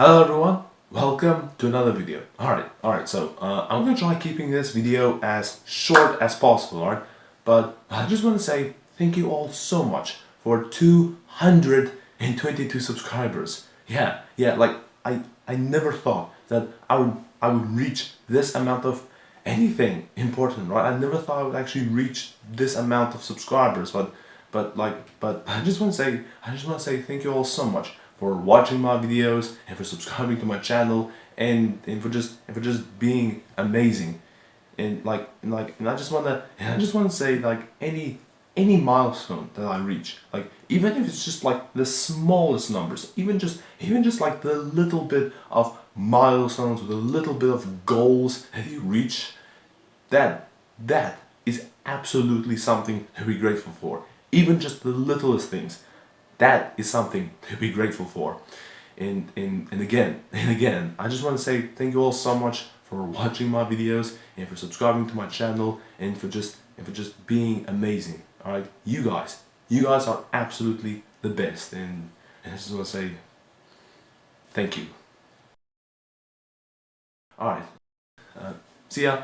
Hello everyone, welcome to another video. Alright, alright, so uh, I'm gonna try keeping this video as short as possible, alright? But I just want to say thank you all so much for 222 subscribers. Yeah, yeah, like I, I never thought that I would, I would reach this amount of anything important, right? I never thought I would actually reach this amount of subscribers, but but like but I just want to say I just want to say thank you all so much for watching my videos and for subscribing to my channel and, and for just and for just being amazing. And like and like and I just want to I just want to say like any any milestone that I reach like even if it's just like the smallest numbers even just even just like the little bit of milestones with a little bit of goals that you reach that that is absolutely something to be grateful for. Even just the littlest things that is something to be grateful for. And and, and again and again I just want to say thank you all so much for watching my videos and for subscribing to my channel and for just and for just being amazing all right you guys you guys are absolutely the best and, and I just want to say thank you. All right uh, see ya